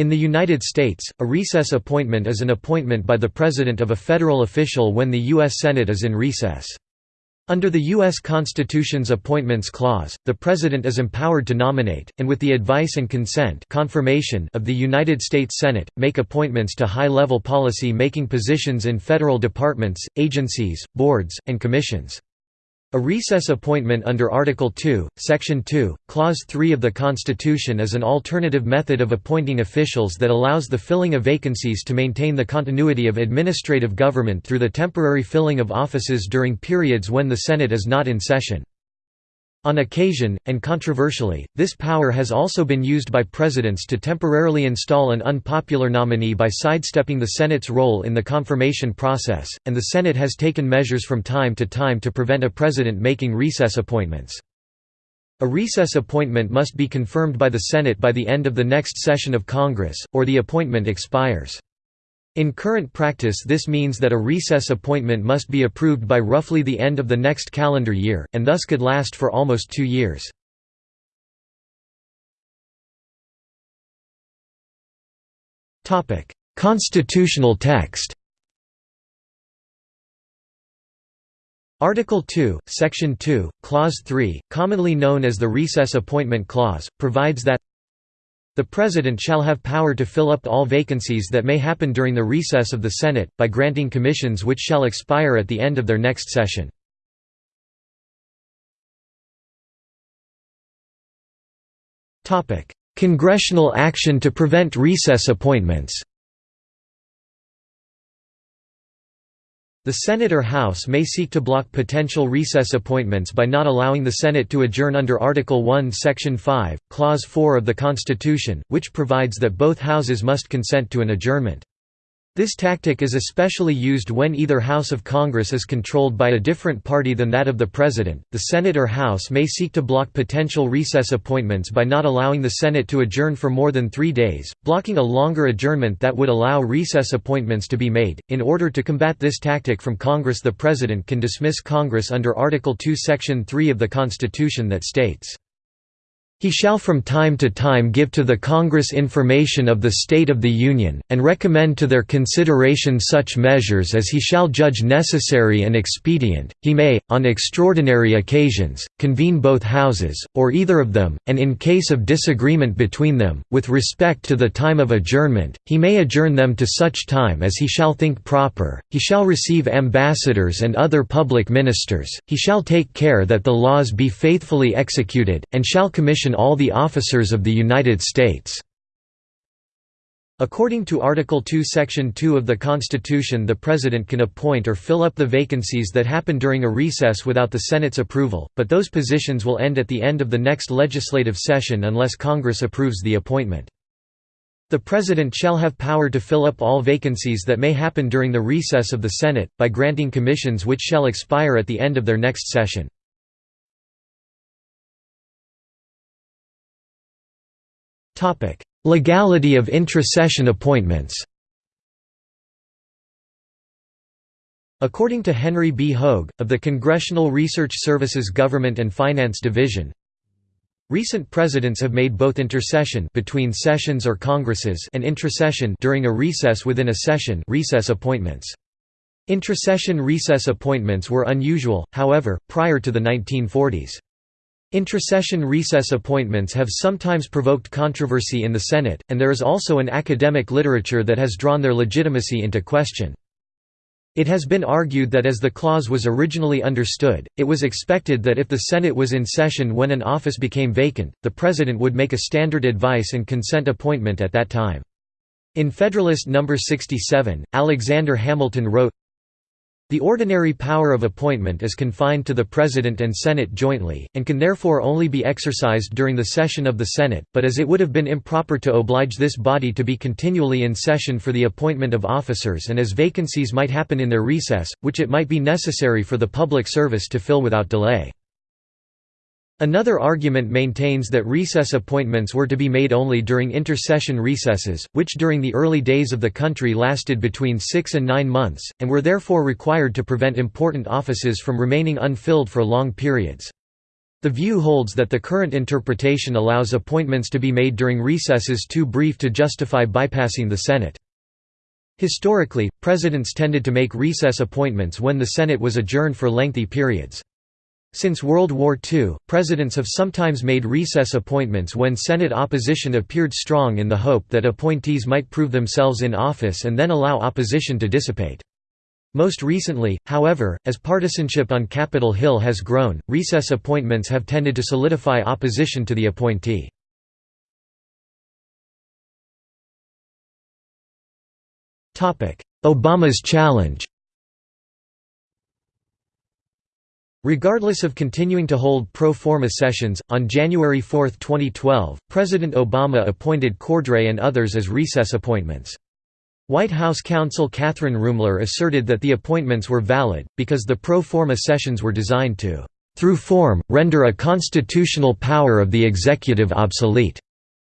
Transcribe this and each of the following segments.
In the United States, a recess appointment is an appointment by the President of a federal official when the U.S. Senate is in recess. Under the U.S. Constitution's Appointments Clause, the President is empowered to nominate, and with the advice and consent confirmation of the United States Senate, make appointments to high-level policy-making positions in federal departments, agencies, boards, and commissions. A recess appointment under Article 2, Section 2, Clause 3 of the Constitution is an alternative method of appointing officials that allows the filling of vacancies to maintain the continuity of administrative government through the temporary filling of offices during periods when the Senate is not in session. On occasion, and controversially, this power has also been used by presidents to temporarily install an unpopular nominee by sidestepping the Senate's role in the confirmation process, and the Senate has taken measures from time to time to prevent a president making recess appointments. A recess appointment must be confirmed by the Senate by the end of the next session of Congress, or the appointment expires. In current practice this means that a recess appointment must be approved by roughly the end of the next calendar year, and thus could last for almost two years. Constitutional text Article 2, Section 2, Clause 3, commonly known as the Recess Appointment Clause, provides that the President shall have power to fill up all vacancies that may happen during the recess of the Senate, by granting commissions which shall expire at the end of their next session. Congressional action to prevent recess appointments The Senate or House may seek to block potential recess appointments by not allowing the Senate to adjourn under Article 1 Section 5, Clause 4 of the Constitution, which provides that both houses must consent to an adjournment. This tactic is especially used when either House of Congress is controlled by a different party than that of the President. The Senate or House may seek to block potential recess appointments by not allowing the Senate to adjourn for more than three days, blocking a longer adjournment that would allow recess appointments to be made. In order to combat this tactic from Congress, the President can dismiss Congress under Article 2, Section 3 of the Constitution that states, he shall from time to time give to the Congress information of the state of the Union, and recommend to their consideration such measures as he shall judge necessary and expedient. He may, on extraordinary occasions, convene both houses, or either of them, and in case of disagreement between them, with respect to the time of adjournment, he may adjourn them to such time as he shall think proper. He shall receive ambassadors and other public ministers, he shall take care that the laws be faithfully executed, and shall commission all the officers of the United States." According to Article 2 Section 2 of the Constitution the President can appoint or fill up the vacancies that happen during a recess without the Senate's approval, but those positions will end at the end of the next legislative session unless Congress approves the appointment. The President shall have power to fill up all vacancies that may happen during the recess of the Senate, by granting commissions which shall expire at the end of their next session. Legality of intra-session appointments According to Henry B. Hogue, of the Congressional Research Service's Government and Finance Division, Recent presidents have made both intersession between sessions or congresses and intrasession during a recess within a session recess appointments. Intrasession recess appointments were unusual, however, prior to the 1940s. Intrasession recess appointments have sometimes provoked controversy in the Senate, and there is also an academic literature that has drawn their legitimacy into question. It has been argued that as the clause was originally understood, it was expected that if the Senate was in session when an office became vacant, the President would make a standard advice and consent appointment at that time. In Federalist No. 67, Alexander Hamilton wrote, the ordinary power of appointment is confined to the President and Senate jointly, and can therefore only be exercised during the session of the Senate, but as it would have been improper to oblige this body to be continually in session for the appointment of officers and as vacancies might happen in their recess, which it might be necessary for the public service to fill without delay. Another argument maintains that recess appointments were to be made only during intersession recesses, which during the early days of the country lasted between six and nine months, and were therefore required to prevent important offices from remaining unfilled for long periods. The view holds that the current interpretation allows appointments to be made during recesses too brief to justify bypassing the Senate. Historically, presidents tended to make recess appointments when the Senate was adjourned for lengthy periods. Since World War II, presidents have sometimes made recess appointments when Senate opposition appeared strong in the hope that appointees might prove themselves in office and then allow opposition to dissipate. Most recently, however, as partisanship on Capitol Hill has grown, recess appointments have tended to solidify opposition to the appointee. Obama's challenge Regardless of continuing to hold pro forma sessions, on January 4, 2012, President Obama appointed Cordray and others as recess appointments. White House counsel Kathryn Ruemmler asserted that the appointments were valid, because the pro forma sessions were designed to, "...through form, render a constitutional power of the executive obsolete",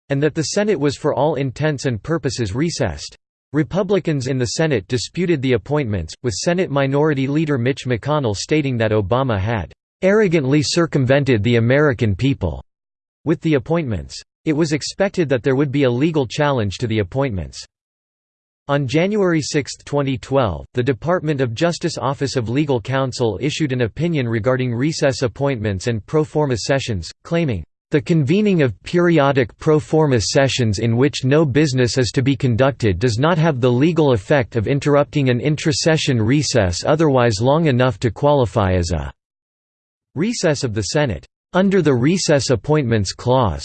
and that the Senate was for all intents and purposes recessed. Republicans in the Senate disputed the appointments, with Senate Minority Leader Mitch McConnell stating that Obama had "...arrogantly circumvented the American people." with the appointments. It was expected that there would be a legal challenge to the appointments. On January 6, 2012, the Department of Justice Office of Legal Counsel issued an opinion regarding recess appointments and pro forma sessions, claiming, the convening of periodic pro forma sessions in which no business is to be conducted does not have the legal effect of interrupting an intra-session recess otherwise long enough to qualify as a recess of the Senate, under the Recess Appointments Clause.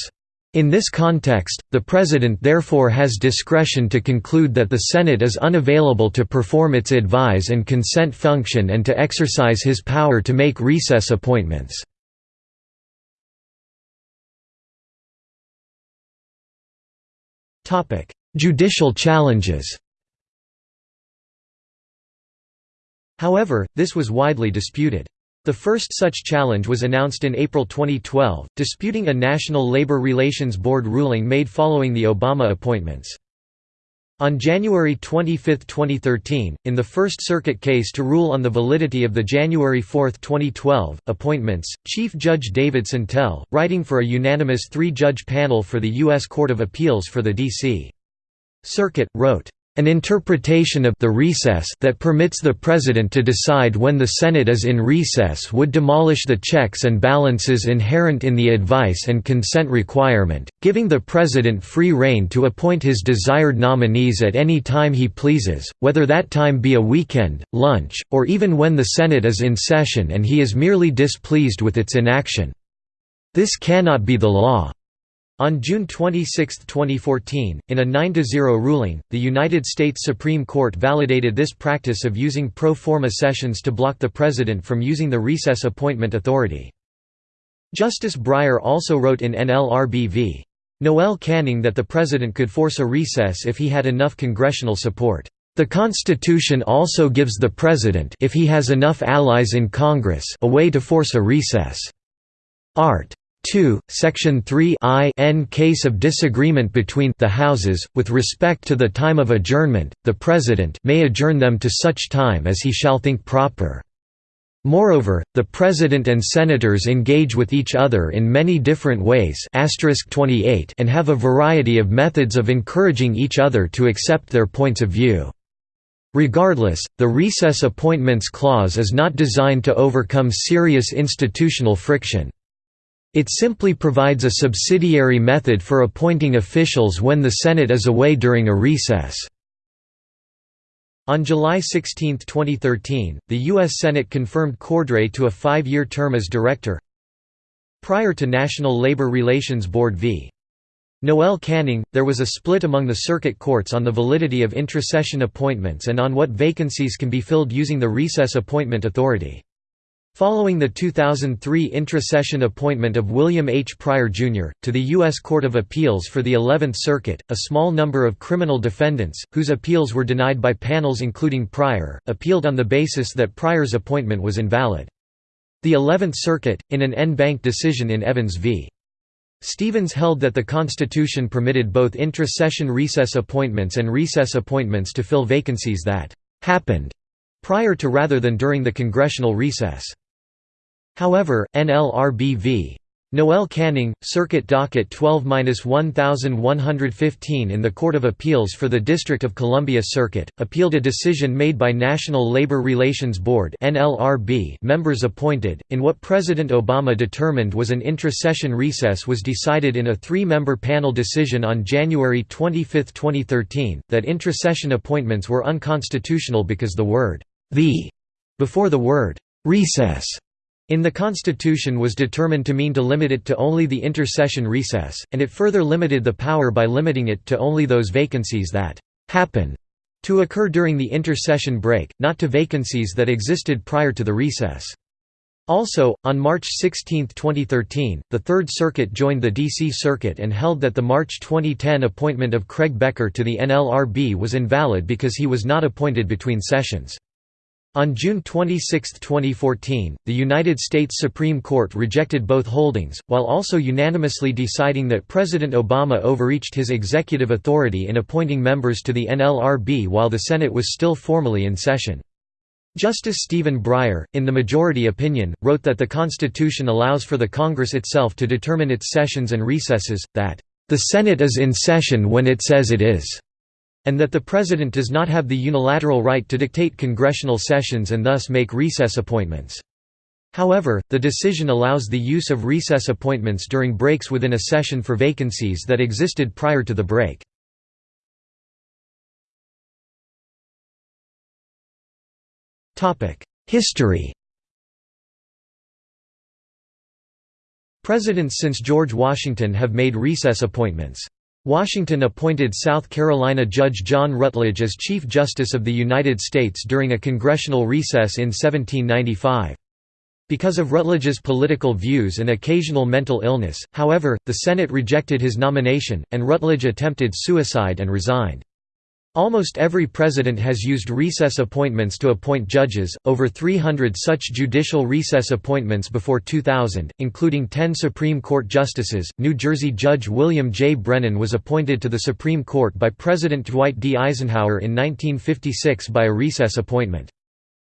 In this context, the President therefore has discretion to conclude that the Senate is unavailable to perform its advise and consent function and to exercise his power to make recess appointments. Judicial challenges However, this was widely disputed. The first such challenge was announced in April 2012, disputing a National Labor Relations Board ruling made following the Obama appointments. On January 25, 2013, in the First Circuit case to rule on the validity of the January 4, 2012, appointments, Chief Judge David Sentelle, writing for a unanimous three-judge panel for the U.S. Court of Appeals for the D.C. Circuit, wrote, an interpretation of the recess that permits the President to decide when the Senate is in recess would demolish the checks and balances inherent in the advice and consent requirement, giving the President free rein to appoint his desired nominees at any time he pleases, whether that time be a weekend, lunch, or even when the Senate is in session and he is merely displeased with its inaction. This cannot be the law. On June 26, 2014, in a 9–0 ruling, the United States Supreme Court validated this practice of using pro forma sessions to block the President from using the recess appointment authority. Justice Breyer also wrote in NLRB v. Noel Canning that the President could force a recess if he had enough congressional support. The Constitution also gives the President if he has enough allies in Congress a way to force a recess. Art. 2, Section 3 I n case of disagreement between the Houses, with respect to the time of adjournment, the President may adjourn them to such time as he shall think proper. Moreover, the President and Senators engage with each other in many different ways and have a variety of methods of encouraging each other to accept their points of view. Regardless, the Recess Appointments Clause is not designed to overcome serious institutional friction. It simply provides a subsidiary method for appointing officials when the Senate is away during a recess. On July 16, 2013, the U.S. Senate confirmed Cordray to a five-year term as director. Prior to National Labor Relations Board v. Noel Canning, there was a split among the circuit courts on the validity of intra-session appointments and on what vacancies can be filled using the recess appointment authority. Following the 2003 intra-session appointment of William H. Pryor, Jr., to the U.S. Court of Appeals for the Eleventh Circuit, a small number of criminal defendants, whose appeals were denied by panels including Pryor, appealed on the basis that Pryor's appointment was invalid. The Eleventh Circuit, in an en banc decision in Evans v. Stephens held that the Constitution permitted both intra-session recess appointments and recess appointments to fill vacancies that «happened» prior to rather than during the congressional recess. However, NLRB v. Noel Canning, Circuit Docket 12-1115 in the Court of Appeals for the District of Columbia Circuit, appealed a decision made by National Labor Relations Board members appointed, in what President Obama determined was an intra-session recess was decided in a three-member panel decision on January 25, 2013, that intra-session appointments were unconstitutional because the word «the» before the word «recess» in the Constitution was determined to mean to limit it to only the inter-session recess, and it further limited the power by limiting it to only those vacancies that «happen» to occur during the inter-session break, not to vacancies that existed prior to the recess. Also, on March 16, 2013, the Third Circuit joined the D.C. Circuit and held that the March 2010 appointment of Craig Becker to the NLRB was invalid because he was not appointed between sessions. On June 26, 2014, the United States Supreme Court rejected both holdings, while also unanimously deciding that President Obama overreached his executive authority in appointing members to the NLRB while the Senate was still formally in session. Justice Stephen Breyer, in the majority opinion, wrote that the Constitution allows for the Congress itself to determine its sessions and recesses, that, "...the Senate is in session when it says it is." And that the President does not have the unilateral right to dictate congressional sessions and thus make recess appointments. However, the decision allows the use of recess appointments during breaks within a session for vacancies that existed prior to the break. History Presidents since George Washington have made recess appointments. Washington appointed South Carolina Judge John Rutledge as Chief Justice of the United States during a congressional recess in 1795. Because of Rutledge's political views and occasional mental illness, however, the Senate rejected his nomination, and Rutledge attempted suicide and resigned. Almost every president has used recess appointments to appoint judges, over 300 such judicial recess appointments before 2000, including 10 Supreme Court justices. New Jersey Judge William J. Brennan was appointed to the Supreme Court by President Dwight D. Eisenhower in 1956 by a recess appointment.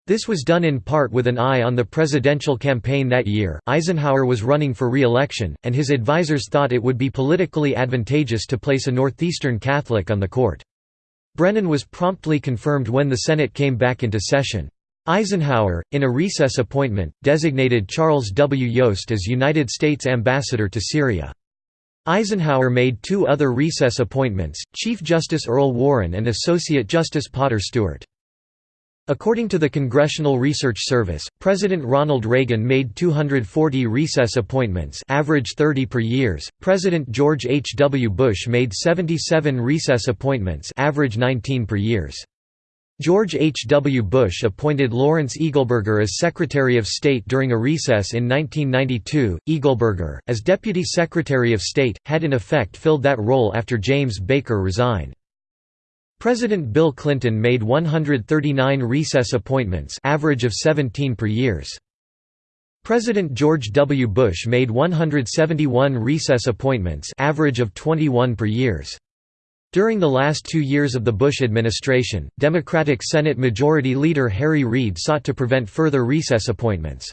This was done in part with an eye on the presidential campaign that year. Eisenhower was running for re-election, and his advisers thought it would be politically advantageous to place a Northeastern Catholic on the court. Brennan was promptly confirmed when the Senate came back into session. Eisenhower, in a recess appointment, designated Charles W. Yost as United States Ambassador to Syria. Eisenhower made two other recess appointments, Chief Justice Earl Warren and Associate Justice Potter Stewart. According to the Congressional Research Service, President Ronald Reagan made 240 recess appointments average 30 per years, President George H. W. Bush made 77 recess appointments average 19 per years. George H. W. Bush appointed Lawrence Eagleburger as Secretary of State during a recess in 1992. Eagleburger, as Deputy Secretary of State, had in effect filled that role after James Baker resigned. President Bill Clinton made 139 recess appointments average of 17 per years. President George W. Bush made 171 recess appointments average of 21 per years. During the last two years of the Bush administration, Democratic Senate Majority Leader Harry Reid sought to prevent further recess appointments.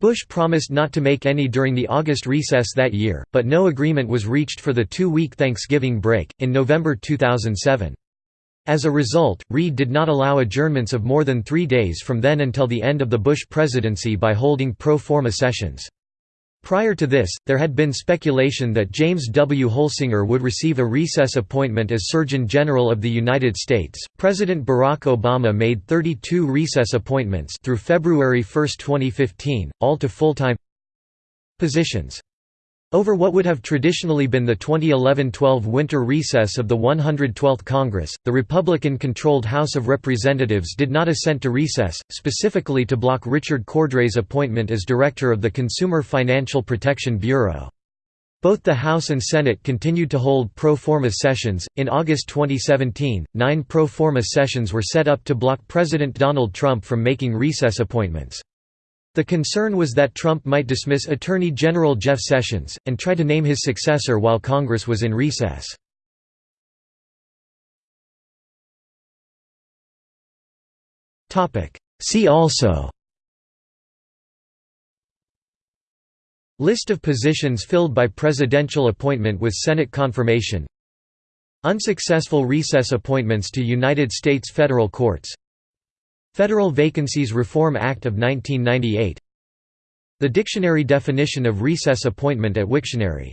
Bush promised not to make any during the August recess that year, but no agreement was reached for the two-week Thanksgiving break, in November 2007. As a result, Reid did not allow adjournments of more than three days from then until the end of the Bush presidency by holding pro forma sessions. Prior to this, there had been speculation that James W. Holsinger would receive a recess appointment as Surgeon General of the United States. President Barack Obama made 32 recess appointments through February 1, 2015, all to full-time positions. Over what would have traditionally been the 2011–12 winter recess of the 112th Congress, the Republican-controlled House of Representatives did not assent to recess, specifically to block Richard Cordray's appointment as director of the Consumer Financial Protection Bureau. Both the House and Senate continued to hold pro forma sessions. In August 2017, nine pro forma sessions were set up to block President Donald Trump from making recess appointments. The concern was that Trump might dismiss Attorney General Jeff Sessions, and try to name his successor while Congress was in recess. See also List of positions filled by presidential appointment with Senate confirmation Unsuccessful recess appointments to United States federal courts Federal Vacancies Reform Act of 1998 The dictionary definition of recess appointment at Wiktionary